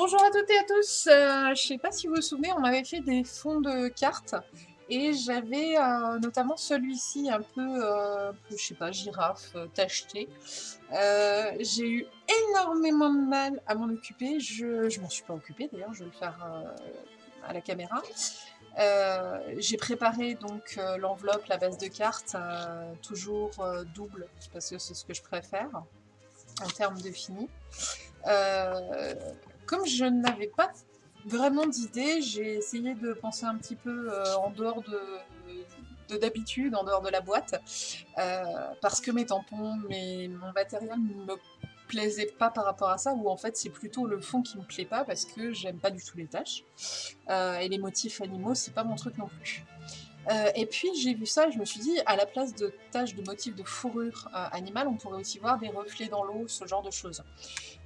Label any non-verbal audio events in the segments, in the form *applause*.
Bonjour à toutes et à tous, euh, je sais pas si vous vous souvenez, on avait fait des fonds de cartes et j'avais euh, notamment celui-ci un peu, euh, je sais pas, girafe, euh, tacheté. J'ai eu énormément de mal à m'en occuper, je, je m'en suis pas occupée d'ailleurs, je vais le faire à la caméra. J'ai préparé donc l'enveloppe, la base de cartes, toujours double parce que c'est ce que je préfère en termes de fini. Comme je n'avais pas vraiment d'idée, j'ai essayé de penser un petit peu euh, en dehors de de d'habitude, en dehors de la boîte, euh, parce que mes tampons, mon matériel me plaisait pas par rapport à ça, ou en fait c'est plutôt le fond qui me plaît pas parce que j'aime pas du tout les tâches. Euh, et les motifs animaux, c'est pas mon truc non plus. Euh, et puis j'ai vu ça et je me suis dit, à la place de taches de motifs de fourrure euh, animale, on pourrait aussi voir des reflets dans l'eau, ce genre de choses.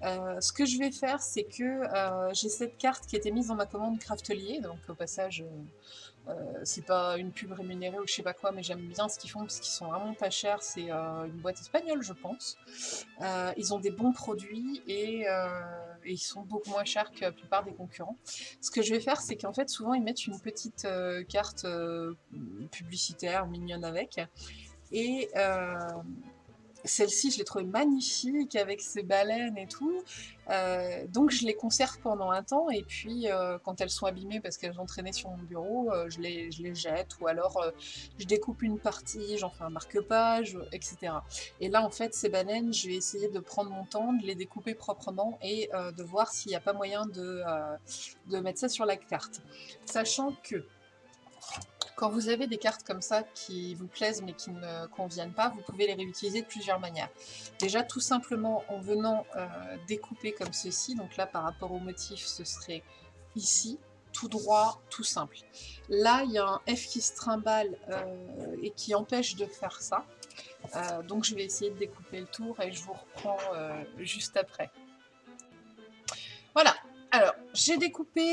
Euh, ce que je vais faire, c'est que j'ai cette carte qui était mise dans ma commande Craftelier, donc au passage, c'est pas une pub rémunérée ou je sais pas quoi, mais j'aime bien ce qu'ils font parce qu'ils sont vraiment pas chers. C'est une boîte espagnole, je pense. Ils ont des bons produits et, et ils sont beaucoup moins chers que la plupart des concurrents. Ce que je vais faire, c'est qu'en fait, souvent, ils mettent une petite euh, carte euh, publicitaire mignonne avec. Et euh, celle-ci, je l'ai trouvée magnifique avec ses baleines et tout. Euh, donc je les conserve pendant un temps et puis euh, quand elles sont abîmées parce qu'elles ont traîné sur mon bureau, euh, je, les, je les jette ou alors je découpe une partie, j'en fais un marque-page, etc. Et là en fait ces baleines, je vais essayer de prendre mon temps, de les découper proprement et de voir s'il n'y a pas moyen de mettre ça sur la carte. Sachant que quand vous avez des cartes comme ça qui vous plaisent mais qui ne conviennent pas, vous pouvez les réutiliser de plusieurs manières. Déjà tout simplement en venant euh, découper comme ceci, donc là par rapport au motif ce serait ici, tout droit, tout simple. Là il y a un F qui se trimballe euh, et qui empêche de faire ça, Euh, donc je vais essayer de découper le tour et je vous reprends juste après. Voilà, alors j'ai découpé,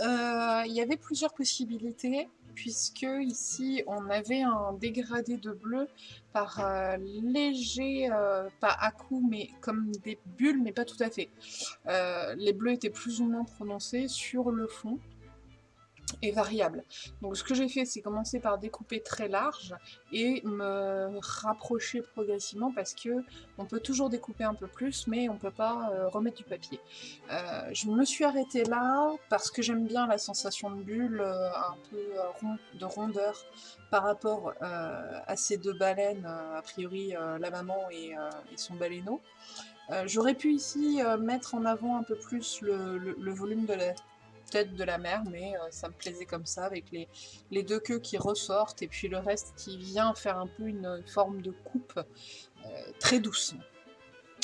il y avait plusieurs possibilités puisque ici on avait un dégradé de bleu par euh, léger, euh, pas à coups, mais comme des bulles, mais pas tout à fait. Euh, les bleus étaient plus ou moins prononcés sur le fond et variables. Donc ce que j'ai fait, c'est commencer par découper très large et me rapprocher progressivement parce que on peut toujours découper un peu plus, mais on peut pas euh, remettre du papier. Euh, je me suis arrêtée là parce que j'aime bien la sensation de bulle, euh, un peu de rondeur par rapport à ces deux baleines, a priori la maman et, son baleineau. J'aurais pu ici mettre en avant un peu plus le- le volume de la de la mère, mais euh, ça me plaisait comme ça, avec les, les deux queues qui ressortent et puis le reste qui vient faire un peu une forme de coupe euh, très douce.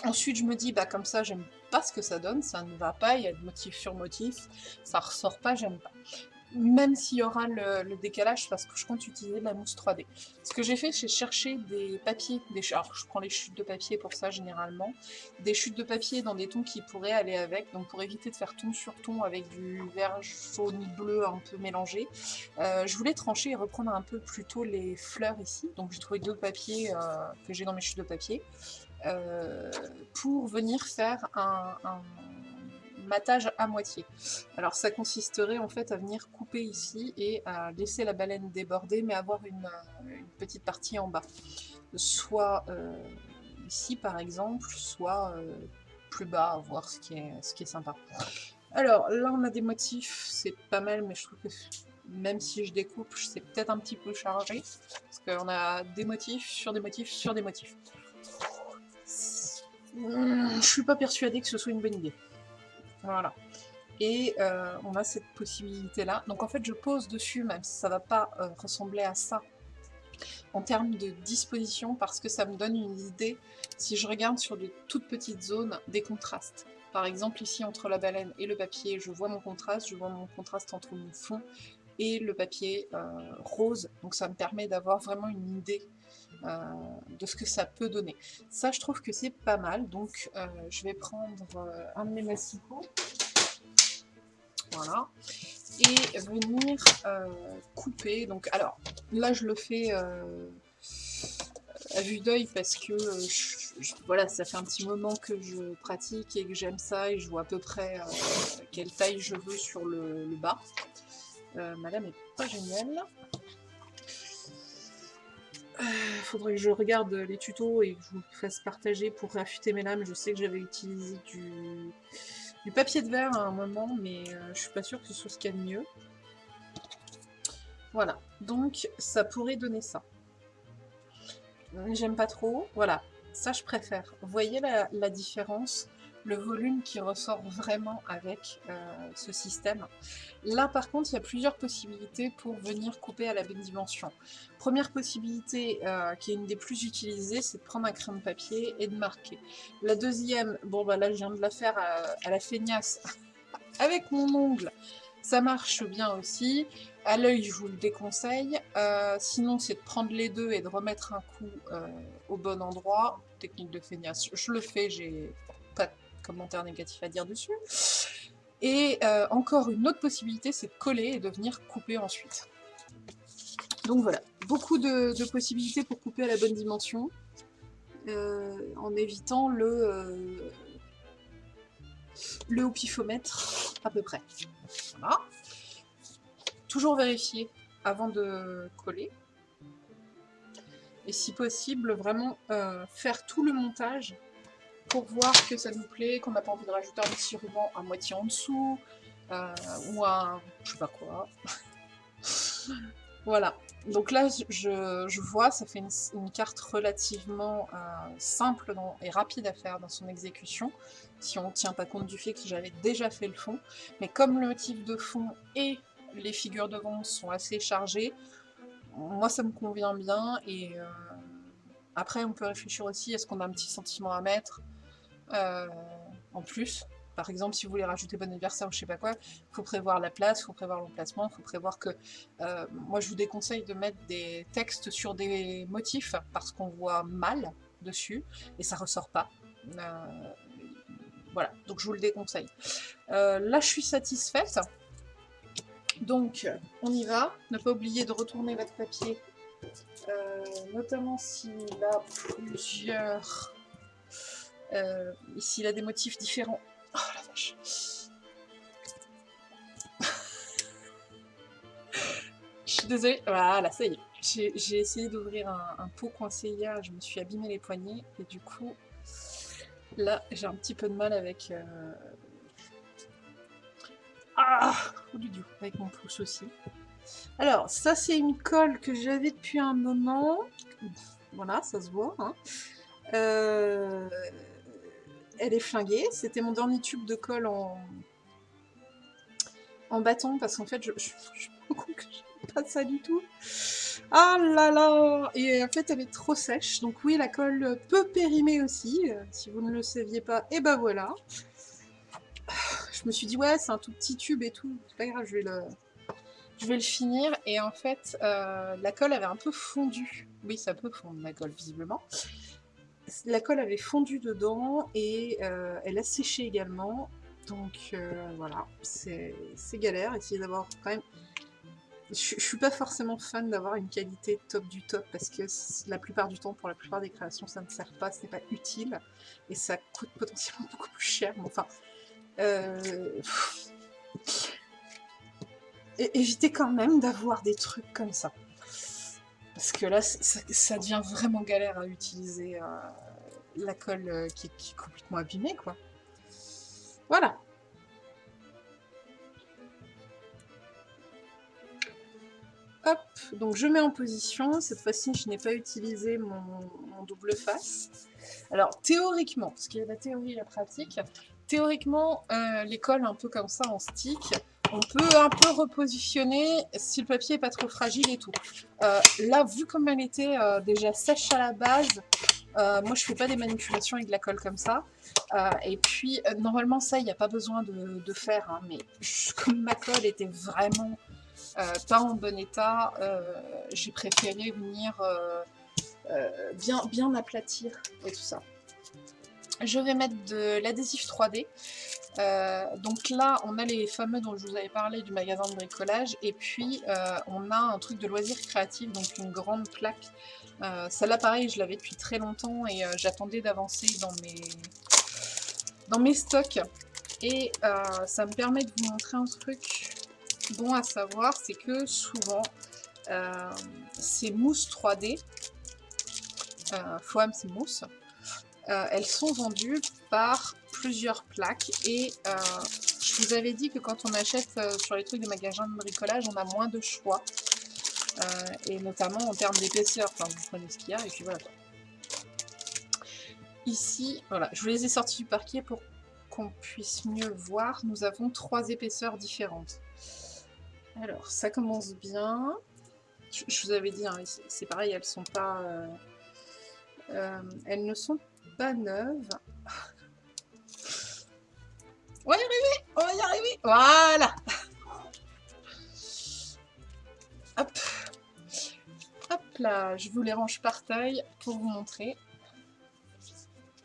Ensuite, je me dis, bah comme ça, j'aime pas ce que ça donne, ça ne va pas, il y a de motif sur motif, ça ressort pas, j'aime pas. Même s'il y aura le, décalage, parce que je compte utiliser de la mousse 3D. Ce que j'ai fait, c'est chercher des papiers, des alors je prends les chutes de papier pour ça généralement, des chutes de papier dans des tons qui pourraient aller avec, donc pour éviter de faire ton sur ton avec du vert jaune bleu un peu mélangé, euh, je voulais trancher et reprendre un peu plutôt les fleurs ici, donc j'ai trouvé deux papiers euh, que j'ai dans mes chutes de papier, euh, pour venir faire un matage à moitié. Alors ça consisterait en fait à venir couper ici et à laisser la baleine déborder, mais avoir une, euh, petite partie en bas. Soit euh, ici par exemple, soit euh, plus bas, voir ce qui est, ce qui est sympa. Alors là on a des motifs, c'est pas mal, mais je trouve que même si je découpe, c'est peut-être un petit peu chargé, parce qu'on a des motifs sur des motifs sur des motifs. Hmm, Je suis pas persuadée que ce soit une bonne idée. Voilà. Et euh, on a cette possibilité-là. Donc en fait, je pose dessus, même si ça va pas euh, ressembler à ça en termes de disposition, parce que ça me donne une idée, si je regarde sur de toutes petites zones, des contrastes. Par exemple, ici, entre la baleine et le papier, je vois mon contraste, je vois mon contraste entre mon fond et le papier euh, rose. Donc ça me permet d'avoir vraiment une idée de ce que ça peut donner. Ça, je trouve que c'est pas mal. Donc euh, je vais prendre euh, un de mes massicots. Voilà. Et venir euh, couper. Donc, alors, là, je le fais euh, à vue d'œil parce que euh, voilà, ça fait un petit moment que je pratique et que j'aime ça et je vois à peu près quelle taille je veux sur le, bas. ma lame est pas géniale. Il faudrait que je regarde les tutos et que je vous fasse partager pour affûter mes lames. Je sais que j'avais utilisé du, papier de verre à un moment, mais je suis pas sûre que ce soit ce qu'il y a de mieux. Voilà, donc ça pourrait donner ça. J'aime pas trop, voilà, ça je préfère. Vous voyez la, différence le volume qui ressort vraiment avec euh, ce système. Là par contre, il y a plusieurs possibilités pour venir couper à la bonne dimension. Première possibilité, euh, qui est une des plus utilisées, c'est de prendre un crayon de papier et de marquer. La deuxième, bon bah là je viens de la faire à la feignasse *laughs* avec mon ongle, ça marche bien aussi. À l'œil, je vous le déconseille. Euh, sinon, c'est de prendre les deux et de remettre un coup euh, au bon endroit. Technique de feignasse, je le fais, j'ai commentaire négatif à dire dessus. Et euh, encore une autre possibilité, c'est de coller et de venir couper ensuite. Donc voilà, beaucoup de, possibilités pour couper à la bonne dimension, en évitant le, le pifomètre à peu près. Voilà toujours vérifier avant de coller. Et si possible, vraiment euh, faire tout le montage pour voir que ça nous plaît, qu'on n'a pas envie de rajouter un petit ruban à moitié en dessous, euh, ou un... je sais pas quoi. *laughs* voilà. Donc là, je, vois, ça fait une, carte relativement euh, simple et rapide à faire dans son exécution, si on ne tient pas compte du fait que j'avais déjà fait le fond. Mais comme le motif de fond est les figures devant sont assez chargées. Moi, ça me convient bien. Et euh, après, on peut réfléchir aussi, est-ce qu'on a un petit sentiment à mettre euh, en plus par exemple, si vous voulez rajouter bon anniversaire ou je sais pas quoi, il faut prévoir la place, il faut prévoir l'emplacement, il faut prévoir que... Euh, moi, je vous déconseille de mettre des textes sur des motifs parce qu'on voit mal dessus et ça ressort pas. voilà, donc je vous le déconseille. là, je suis satisfaite. Donc, on y va. Ne pas oublier de retourner votre papier, euh, notamment s'il a plusieurs... Euh, s'il a des motifs différents. Oh la vache Je suis désolée. Voilà, ça y est. J'ai essayé d'ouvrir un, pot coincé hier, je me suis abîmé les poignets, et du coup, là, j'ai un petit peu de mal avec... Euh, ah Avec mon pouce aussi. Alors, ça c'est une colle que j'avais depuis un moment. Voilà, ça se voit. Hein. Euh, elle est flinguée. C'était mon dernier tube de colle en, bâton parce qu'en fait, je, je, *laughs* que je pas ça du tout. Ah là là Et en fait, elle est trop sèche. Donc oui, la colle peut périmer aussi. Euh, si vous ne le saviez pas, et ben voilà *sighs* je me suis dit, ouais, c'est un tout petit tube et tout, c'est pas grave, je vais le, je vais le finir. Et en fait, euh, la colle avait un peu fondu. Oui, ça peut fondre la colle, visiblement. La colle avait fondu dedans et euh, elle a séché également. Donc euh, voilà, c'est galère. Essayer d'avoir quand même... Je, je, suis pas forcément fan d'avoir une qualité top du top parce que la plupart du temps, pour la plupart des créations, ça ne sert pas, ce n'est pas utile et ça coûte potentiellement *laughs* beaucoup plus cher. Mais enfin, euh... Évitez quand même d'avoir des trucs comme ça. Parce que là, ça, devient vraiment galère à utiliser euh, la colle euh, qui, est complètement abîmée, quoi. Voilà. Hop, donc je mets en position. Cette fois-ci, je n'ai pas utilisé mon, double face. Alors, théoriquement, parce qu'il y a la théorie et la pratique, théoriquement, euh, l'école un peu comme ça en stick, on peut un peu repositionner si le papier n'est pas trop fragile et tout. Euh, là, vu comme elle était euh, déjà sèche à la base, moi je fais pas des manipulations avec de la colle comme ça. et puis, normalement ça, il n'y a pas besoin de, faire, hein, mais comme ma colle était vraiment pas en bon état, j'ai préféré venir bien, bien aplatir et tout ça je vais mettre de l'adhésif 3D. Euh, donc là, on a les fameux dont je vous avais parlé du magasin de bricolage, et puis euh, on a un truc de loisirs créatifs, donc une grande plaque. Euh, Celle-là, pareil, je l'avais depuis très longtemps et euh, j'attendais d'avancer dans mes... dans mes stocks. Et ça me permet de vous montrer un truc bon à savoir, c'est que souvent, ces mousses 3D, euh, Foam, c'est mousse, elles sont vendues par plusieurs plaques et euh, je vous avais dit que quand on achète euh, sur les trucs des magasins de bricolage, on a moins de choix euh, et notamment en termes d'épaisseur, enfin vous prenez ce qu'il y a et puis voilà. Ici, voilà, je vous les ai sortis du parquet pour qu'on puisse mieux voir. Nous avons trois épaisseurs différentes. Alors, ça commence bien. Je, vous avais dit, hein, c'est pareil, elles sont pas... elles ne sont pas neuves. Voilà Hop Hop là Je vous les range par taille pour vous montrer.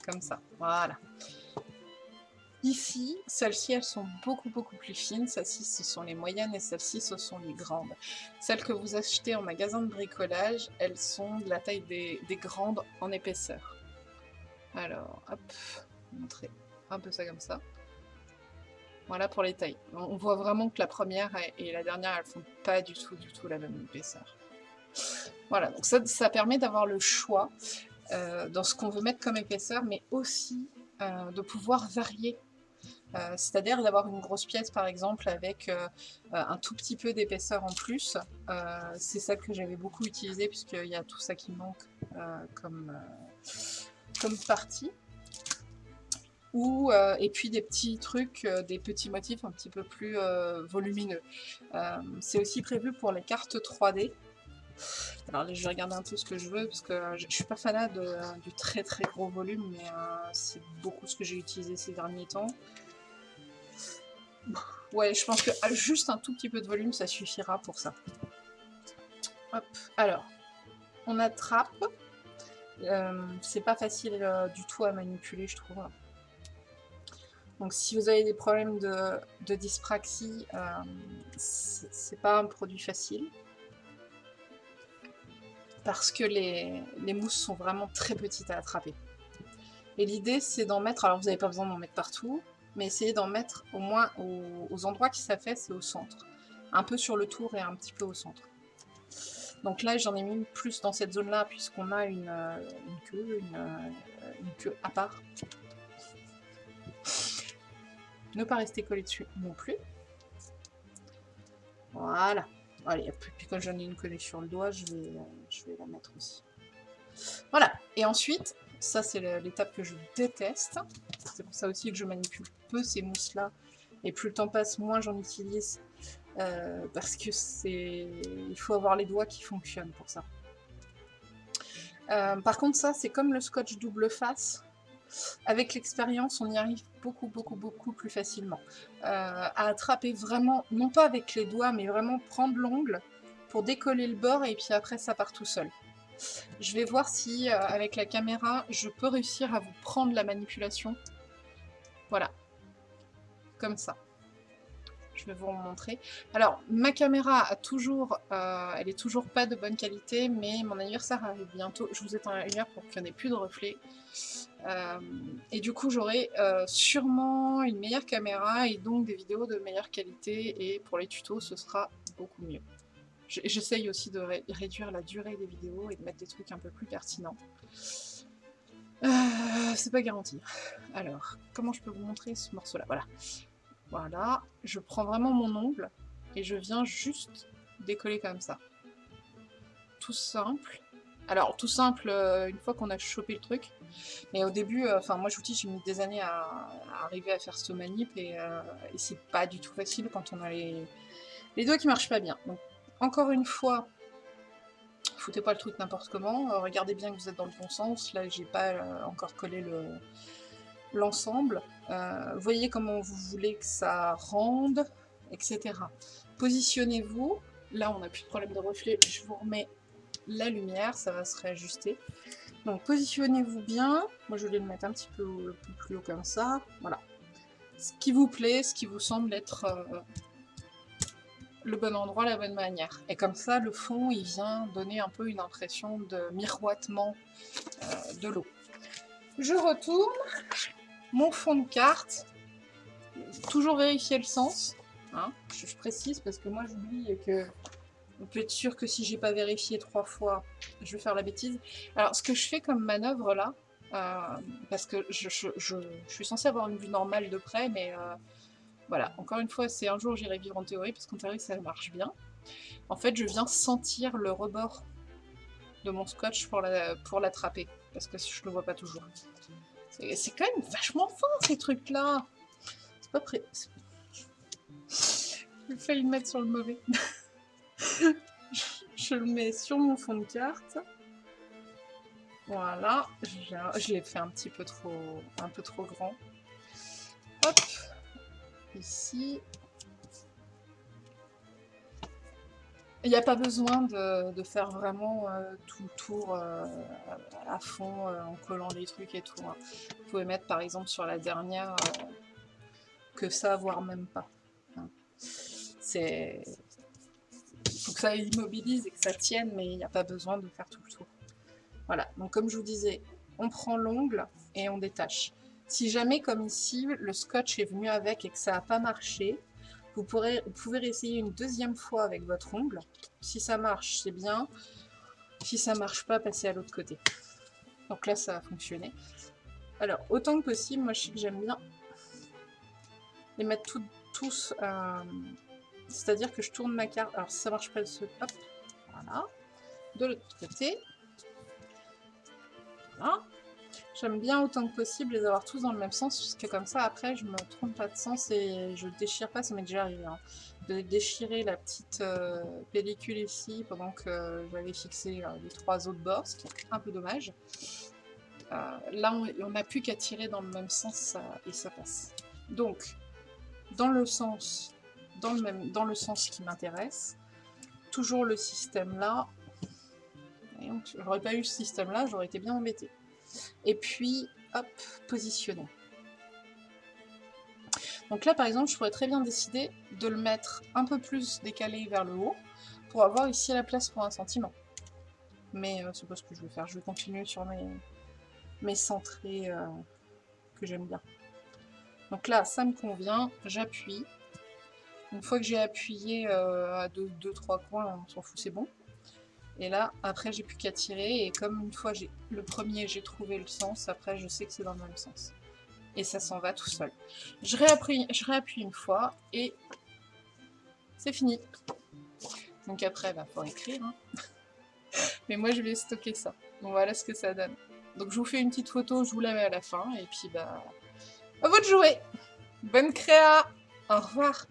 Comme ça, voilà. Ici, celles-ci, elles sont beaucoup beaucoup plus fines. Celles-ci, ce sont les moyennes et celles-ci, ce sont les grandes. Celles que vous achetez en magasin de bricolage, elles sont de la taille des, des grandes en épaisseur. Alors, hop, montrer un peu ça comme ça. Voilà pour les tailles. On voit vraiment que la première et la dernière, elles font pas du tout, la même épaisseur. Voilà, donc ça, ça permet d'avoir le choix euh, dans ce qu'on veut mettre comme épaisseur, mais aussi euh, de pouvoir varier. Euh, c'est-à-dire d'avoir une grosse pièce, par exemple, avec un tout petit peu d'épaisseur en plus. C'est celle que j'avais beaucoup utilisée, puisqu'il y a tout ça qui manque comme, comme partie. Euh, et puis des petits trucs, euh, des petits motifs un petit peu plus euh, volumineux. c'est aussi prévu pour les cartes 3D. Alors là, je vais regarder un peu ce que je veux, parce que je, suis pas fanat du très très gros volume, mais c'est beaucoup ce que j'ai utilisé ces derniers temps. Ouais, je pense que juste un tout petit peu de volume, ça suffira pour ça. Hop, alors, on attrape. c'est pas facile du tout à manipuler, je trouve. Donc si vous avez des problèmes de, dyspraxie, euh, c'est pas un produit facile. Parce que les, mousses sont vraiment très petites à attraper. Et l'idée c'est d'en mettre, alors vous n'avez pas besoin d'en mettre partout, mais essayez d'en mettre au moins aux, endroits qui s'affaissent et au centre. Un peu sur le tour et un petit peu au centre. Donc là j'en ai mis plus dans cette zone là puisqu'on a une, euh, queue, euh, une queue à part ne pas rester collé dessus non plus. Voilà. Allez, puis quand j'en ai une collée sur le doigt, je vais, euh, je vais la mettre aussi. Voilà. Et ensuite, ça c'est l'étape que je déteste. C'est pour ça aussi que je manipule peu ces mousses-là. Et plus le temps passe, moins j'en utilise. Euh, parce que c'est... Il faut avoir les doigts qui fonctionnent pour ça. Euh, par contre, ça, c'est comme le scotch double face. Avec l'expérience, on y arrive beaucoup, beaucoup, beaucoup plus facilement. Euh, à attraper vraiment, non pas avec les doigts, mais vraiment prendre l'ongle pour décoller le bord et puis après ça part tout seul. Je vais voir si, euh, avec la caméra, je peux réussir à vous prendre la manipulation. Voilà. Comme ça. Je vais vous montrer. Alors, ma caméra a toujours, euh, elle est toujours pas de bonne qualité, mais mon anniversaire arrive bientôt. Je vous ai un lumière pour qu'il n'y ait plus de reflets. Euh, et du coup, j'aurai euh, sûrement une meilleure caméra et donc des vidéos de meilleure qualité. Et pour les tutos, ce sera beaucoup mieux. J'essaye aussi de réduire la durée des vidéos et de mettre des trucs un peu plus pertinents. c'est pas garanti. Alors, comment je peux vous montrer ce morceau-là? Voilà. Voilà, je prends vraiment mon ongle et je viens juste décoller comme ça. Tout simple. Alors, tout simple, euh, une fois qu'on a chopé le truc. Mais au début, euh, enfin moi je vous j'ai mis des années à, arriver à faire ce manip et, euh, et c'est pas du tout facile quand on a les, doigts qui marchent pas bien. Donc, encore une fois, foutez pas le truc n'importe comment, regardez bien que vous êtes dans le bon sens. Là, j'ai pas encore collé le, l'ensemble, euh, voyez comment vous voulez que ça rende, etc. Positionnez-vous, là on n'a plus de problème de reflet, je vous remets la lumière, ça va se réajuster. Donc positionnez-vous bien, moi je vais le mettre un petit peu, plus haut comme ça, voilà. ce qui vous plaît, ce qui vous semble être euh, le bon endroit, la bonne manière. Et comme ça, le fond, il vient donner un peu une impression de miroitement euh, de l'eau. Je retourne mon fond de carte. Toujours vérifier le sens. Hein. je, précise parce que moi j'oublie que on peut être sûr que si j'ai pas vérifié trois fois, je vais faire la bêtise. Alors ce que je fais comme manœuvre là, euh, parce que je, suis censée avoir une vue normale de près, mais euh, voilà, encore une fois, c'est un jour j'irai vivre en théorie, parce qu'en théorie ça marche bien. En fait, je viens sentir le rebord de mon scotch pour l'attraper, la, parce que je le vois pas toujours. C'est quand même vachement fin ces trucs-là C'est pas prêt. J'ai failli le mettre sur le mauvais. *laughs* je le mets sur mon fond de carte. Voilà, je, l'ai fait un petit peu trop, un peu trop grand. Hop, ici. Il n'y a pas besoin de, faire vraiment euh, tout le tour euh, à fond euh, en collant les trucs et tout. Hein. Vous pouvez mettre par exemple sur la dernière que ça, voire même pas. Hein. C'est... Il faut que ça immobilise et que ça tienne, mais il n'y a pas besoin de faire tout le tour. Voilà, donc comme je vous disais, on prend l'ongle et on détache. Si jamais, comme ici, le scotch est venu avec et que ça n'a pas marché, vous, pouvez réessayer une deuxième fois avec votre ongle. Si ça marche, c'est bien. Si ça marche pas, passez à l'autre côté. Donc là, ça a fonctionné. Alors, autant que possible, moi je sais que j'aime bien les mettre tous... Euh, c'est-à-dire que je tourne ma carte. Alors, si ça marche pas, ce... hop, voilà. De l'autre côté. J'aime bien autant que possible les avoir tous dans le même sens, puisque comme ça, après, je me trompe pas de sens et je déchire pas, ça m'est déjà arrivé. Hein, de déchirer la petite euh, pellicule ici pendant que j'avais fixé euh, les trois autres bords, ce qui est un peu dommage. Euh, là, on n'a plus qu'à tirer dans le même sens et ça passe. Donc, dans le sens, dans le, même, dans le sens qui m'intéresse, toujours le système là, J'aurais pas eu ce système-là, j'aurais été bien embêté. Et puis, hop, positionner. Donc là, par exemple, je pourrais très bien décider de le mettre un peu plus décalé vers le haut pour avoir ici la place pour un sentiment. Mais euh, c'est pas ce que je vais faire. Je vais continuer sur mes, mes centrés euh, que j'aime bien. Donc là, ça me convient. J'appuie. Une fois que j'ai appuyé euh, à 2-3 coins, on s'en fout, c'est bon. Et là, après, j'ai plus qu'à tirer. Et comme une fois, le premier, j'ai trouvé le sens, après, je sais que c'est dans le même sens. Et ça s'en va tout seul. Je réappuie, je réappuie une fois et c'est fini. Donc après, il bah, faut écrire. Hein. *laughs* Mais moi, je vais stocker ça. Donc voilà ce que ça donne. Donc je vous fais une petite photo, je vous la mets à la fin. Et puis, bah, à vous de jouer Bonne créa Au revoir